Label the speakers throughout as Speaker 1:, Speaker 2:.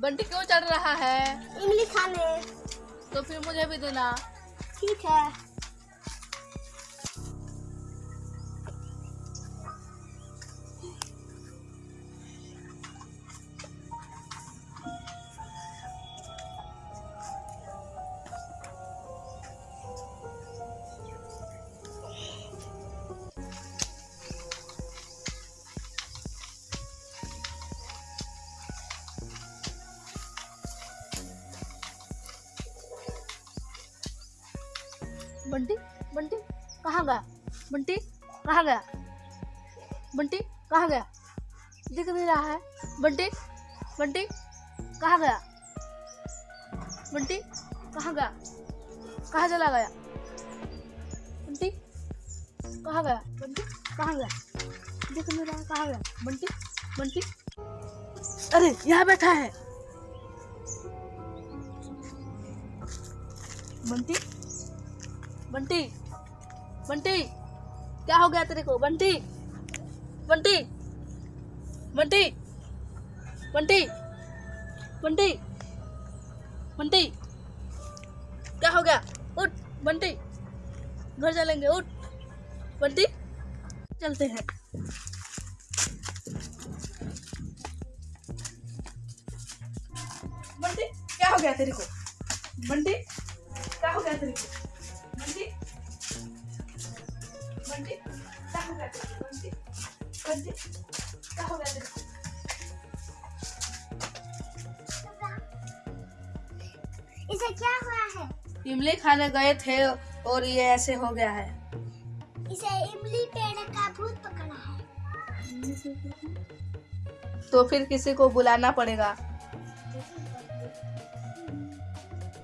Speaker 1: बंटी क्यों चढ़ रहा है?
Speaker 2: इमली खाने।
Speaker 1: तो फिर मुझे भी देना।
Speaker 2: ठीक है।
Speaker 1: बंटी बंटी, कहाँ गया? बंटी, कहाँ गया? बंटी, कहाँ गया? दिख नहीं रहा है। बंटी बंटी, कहाँ गया? बंटी, कहाँ गया? कहाँ चला गया? बंटी, कहाँ गया? बंटी, कहाँ गया? दिख नहीं रहा कहाँ गया? बंटी बंटी। अरे, यहाँ बैठा है। बंटी बंटी बंटी, क्या हो गया तेरे को? बंटी बंटी बंटी बंटी बंटी बंटी, क्या हो गया? उठ, बंटी, घर चलेंगे, उठ, बंटी, चलते हैं। बंटी, क्या हो गया तेरे को? बंटी, क्या हो गया तेरे को? बंटी बंटी क्या हो गया तेरे को बंटी बंटी क्या हो गया तेरे को
Speaker 2: इसे क्या हुआ है?
Speaker 1: इमली खाने गए थे और ये ऐसे हो गया है।
Speaker 2: इसे इमली पेड़ का भूत पकड़ा है।
Speaker 1: तो फिर किसी को बुलाना पड़ेगा।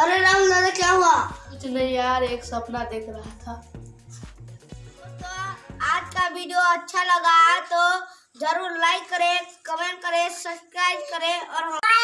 Speaker 2: अरे राहुल दादा क्या हुआ?
Speaker 1: कुछ नहीं यार एक सपना देख रहा था।
Speaker 2: तो आज का वीडियो अच्छा लगा तो ज़रूर लाइक करें कमेंट करें सब्सक्राइब करें और हमारे